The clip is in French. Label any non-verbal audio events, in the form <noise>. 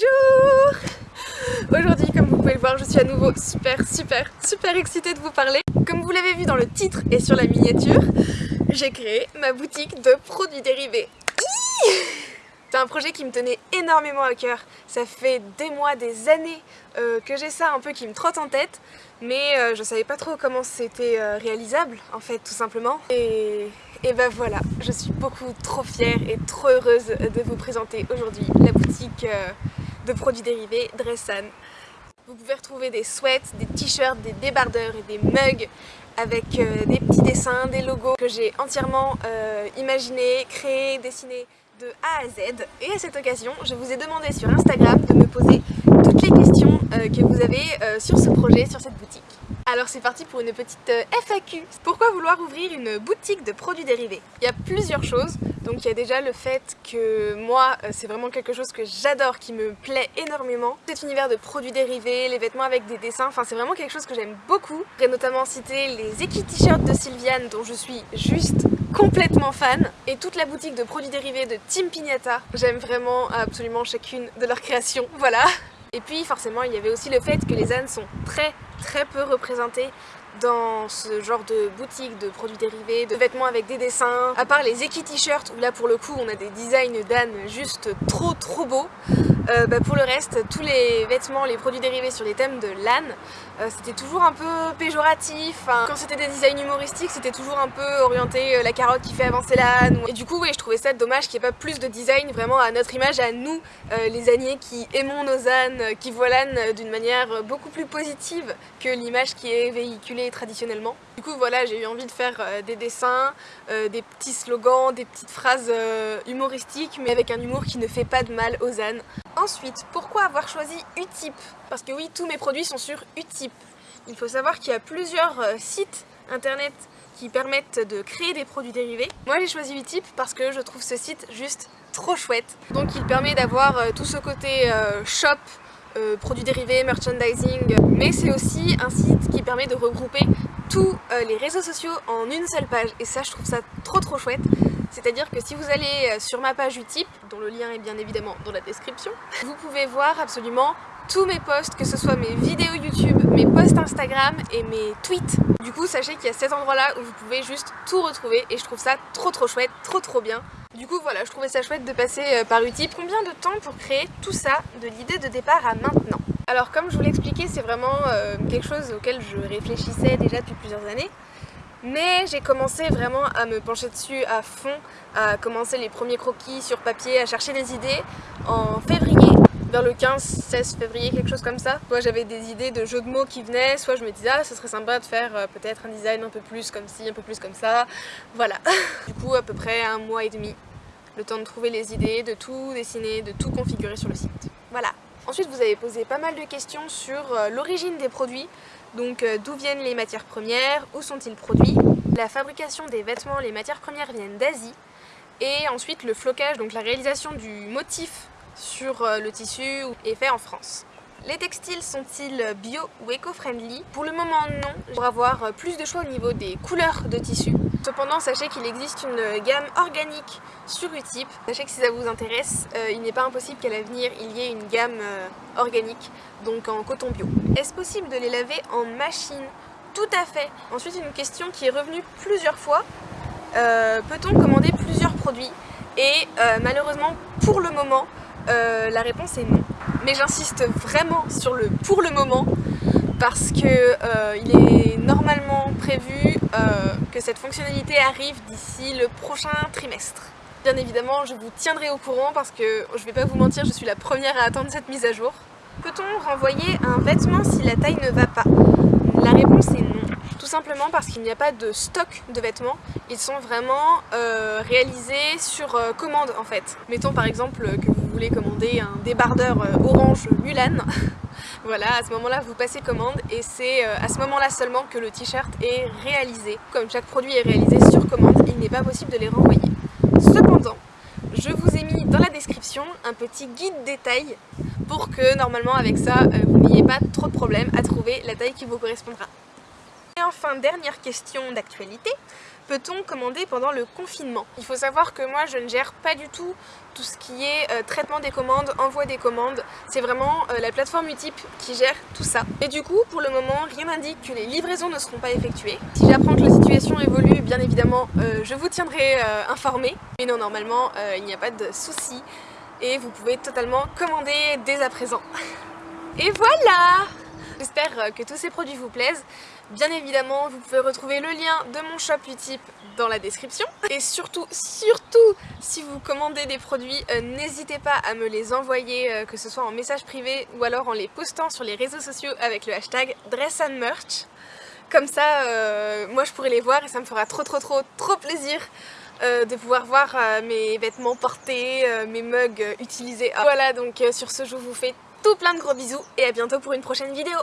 Bonjour Aujourd'hui, comme vous pouvez le voir, je suis à nouveau super, super, super excitée de vous parler. Comme vous l'avez vu dans le titre et sur la miniature, j'ai créé ma boutique de produits dérivés. C'est un projet qui me tenait énormément à cœur. Ça fait des mois, des années euh, que j'ai ça un peu qui me trotte en tête, mais euh, je savais pas trop comment c'était euh, réalisable en fait tout simplement. Et, et ben voilà, je suis beaucoup trop fière et trop heureuse de vous présenter aujourd'hui la boutique de produits dérivés Dressan. Vous pouvez retrouver des sweats, des t-shirts, des débardeurs et des mugs avec des petits dessins, des logos que j'ai entièrement imaginés, créés, dessinés de A à Z. Et à cette occasion, je vous ai demandé sur Instagram de me poser toutes les questions euh, que vous avez euh, sur ce projet, sur cette boutique. Alors c'est parti pour une petite euh, FAQ. Pourquoi vouloir ouvrir une boutique de produits dérivés? Il y a plusieurs choses. Donc il y a déjà le fait que moi, c'est vraiment quelque chose que j'adore, qui me plaît énormément. Cet univers de produits dérivés, les vêtements avec des dessins, enfin c'est vraiment quelque chose que j'aime beaucoup. J'ai notamment cité les Eki T-shirts de Sylviane dont je suis juste complètement fan et toute la boutique de produits dérivés de Team Pignata. J'aime vraiment absolument chacune de leurs créations, voilà. Et puis forcément il y avait aussi le fait que les ânes sont très très peu représentés dans ce genre de boutique de produits dérivés, de vêtements avec des dessins, à part les Eki t-shirts où là pour le coup on a des designs d'ânes juste trop trop beaux. Euh, bah, pour le reste, tous les vêtements, les produits dérivés sur les thèmes de l'âne, euh, c'était toujours un peu péjoratif. Quand c'était des designs humoristiques, c'était toujours un peu orienté euh, la carotte qui fait avancer l'âne. Et du coup, oui, je trouvais ça dommage qu'il n'y ait pas plus de design vraiment à notre image, à nous, les âniers qui aimons nos ânes, qui voient l'âne d'une manière beaucoup plus positive que l'image qui est véhiculée traditionnellement. Du coup, voilà, j'ai eu envie de faire des dessins, des petits slogans, des petites phrases humoristiques, mais avec un humour qui ne fait pas de mal aux ânes. Ensuite, pourquoi avoir choisi Utip? Parce que oui, tous mes produits sont sur Utip. Il faut savoir qu'il y a plusieurs euh, sites internet qui permettent de créer des produits dérivés. Moi j'ai choisi Utip parce que je trouve ce site juste trop chouette. Donc il permet d'avoir euh, tout ce côté euh, shop, produits dérivés, merchandising, mais c'est aussi un site qui permet de regrouper tous les réseaux sociaux en une seule page et ça je trouve ça trop trop chouette c'est-à-dire que si vous allez euh, sur ma page Utip, dont le lien est bien évidemment dans la description, vous pouvez voir absolument tous mes posts, que ce soit mes vidéos YouTube, mes posts Instagram et mes tweets. Du coup, sachez qu'il y a cet endroit-là où vous pouvez juste tout retrouver et je trouve ça trop trop chouette, trop trop bien. Du coup, voilà, je trouvais ça chouette de passer euh, par Utip. Combien de temps pour créer tout ça, de l'idée de départ à maintenant? Alors, comme je vous l'expliquais, c'est vraiment euh, quelque chose auquel je réfléchissais déjà depuis plusieurs années. Mais j'ai commencé vraiment à me pencher dessus à fond, à commencer les premiers croquis sur papier, à chercher des idées en février, vers le 15-16 février, quelque chose comme ça. Soit j'avais des idées de jeux de mots qui venaient, soit je me disais ah ce serait sympa de faire euh, peut-être un design un peu plus comme ci, un peu plus comme ça, voilà. <laughs> du coup à peu près un mois et demi, le temps de trouver les idées, de tout dessiner, de tout configurer sur le site. Voilà. Ensuite vous avez posé pas mal de questions sur euh, l'origine des produits, donc euh, d'où viennent les matières premières, où sont-ils produits? La fabrication des vêtements, les matières premières viennent d'Asie. Et ensuite le flocage, donc la réalisation du motif sur euh, le tissu est fait en France. Les textiles sont-ils bio ou éco-friendly? Pour le moment non, pour avoir euh, plus de choix au niveau des couleurs de tissu. Cependant, sachez qu'il existe une gamme organique sur Utip. Sachez que si ça vous intéresse, euh, il n'est pas impossible qu'à l'avenir il y ait une gamme organique, donc en coton bio. Est-ce possible de les laver en machine? Tout à fait Ensuite, une question qui est revenue plusieurs fois. Peut-on commander plusieurs produits? Et malheureusement, pour le moment, euh, la réponse est non. Mais j'insiste vraiment sur le pour le moment parce que euh, il est normalement prévu euh, que cette fonctionnalité arrive d'ici le prochain trimestre. Bien évidemment, je vous tiendrai au courant parce que je vais pas vous mentir, je suis la première à attendre cette mise à jour. Peut-on renvoyer un vêtement si la taille ne va pas? La réponse est non. Tout simplement parce qu'il n'y a pas de stock de vêtements, ils sont vraiment réalisés sur commande en fait. Mettons par exemple que vous voulez commander un débardeur euh, orange Mulan, <laughs> voilà, à ce moment-là, vous passez commande et c'est euh, à ce moment-là seulement que le t-shirt est réalisé. Comme chaque produit est réalisé sur commande, il n'est pas possible de les renvoyer. Cependant, je vous ai mis dans la description un petit guide détail pour que normalement avec ça, euh, vous n'ayez pas trop de problèmes à trouver la taille qui vous correspondra. Et enfin, dernière question d'actualité, peut-on commander pendant le confinement? Il faut savoir que moi je ne gère pas du tout tout ce qui est euh, traitement des commandes, envoi des commandes, c'est vraiment euh, la plateforme Utip qui gère tout ça. Et du coup, pour le moment, rien n'indique que les livraisons ne seront pas effectuées. Si j'apprends que la situation évolue, bien évidemment, euh, je vous tiendrai informé. Mais non, normalement, il n'y a pas de souci et vous pouvez totalement commander dès à présent. <laughs> Et voilà J'espère que tous ces produits vous plaisent. Bien évidemment, vous pouvez retrouver le lien de mon shop Utip dans la description. Et surtout, surtout, si vous commandez des produits, euh, n'hésitez pas à me les envoyer, euh, que ce soit en message privé ou alors en les postant sur les réseaux sociaux avec le hashtag DressAndMerch. Comme ça, euh, moi je pourrai les voir et ça me fera trop trop trop trop plaisir de pouvoir voir mes vêtements portés, mes mugs utilisés. Voilà, donc sur ce, je vous fais tout plein de gros bisous et à bientôt pour une prochaine vidéo